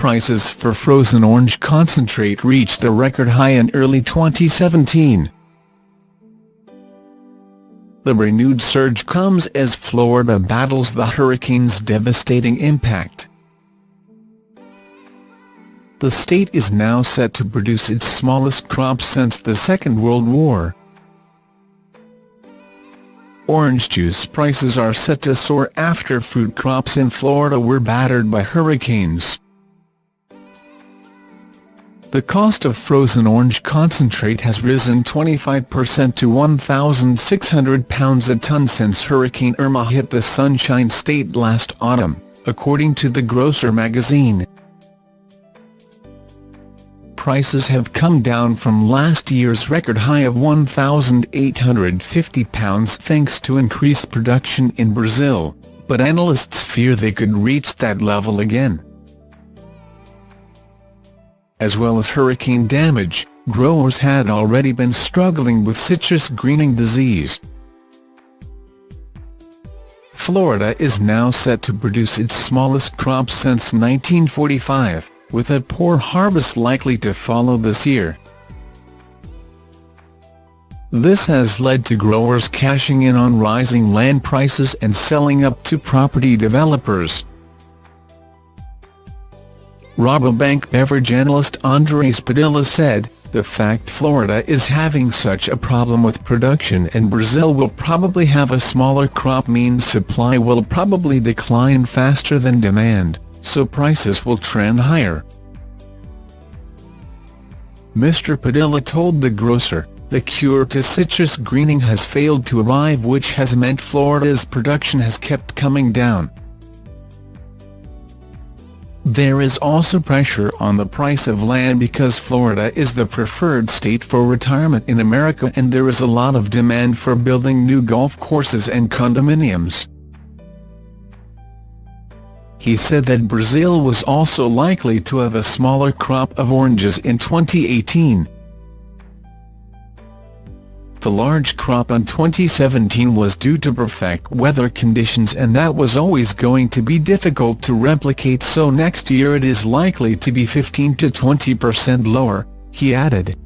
prices for frozen orange concentrate reached a record high in early 2017. The renewed surge comes as Florida battles the hurricane's devastating impact. The state is now set to produce its smallest crop since the Second World War. Orange juice prices are set to soar after fruit crops in Florida were battered by hurricanes. The cost of frozen orange concentrate has risen 25% to £1,600 a ton since Hurricane Irma hit the Sunshine State last autumn, according to the Grocer magazine. Prices have come down from last year's record high of £1,850 thanks to increased production in Brazil, but analysts fear they could reach that level again as well as hurricane damage, growers had already been struggling with citrus greening disease. Florida is now set to produce its smallest crop since 1945, with a poor harvest likely to follow this year. This has led to growers cashing in on rising land prices and selling up to property developers. Rabobank beverage analyst Andres Padilla said, the fact Florida is having such a problem with production and Brazil will probably have a smaller crop means supply will probably decline faster than demand, so prices will trend higher. Mr. Padilla told the grocer, the cure to citrus greening has failed to arrive which has meant Florida's production has kept coming down. There is also pressure on the price of land because Florida is the preferred state for retirement in America and there is a lot of demand for building new golf courses and condominiums. He said that Brazil was also likely to have a smaller crop of oranges in 2018. The large crop in 2017 was due to perfect weather conditions and that was always going to be difficult to replicate so next year it is likely to be 15 to 20% lower, he added.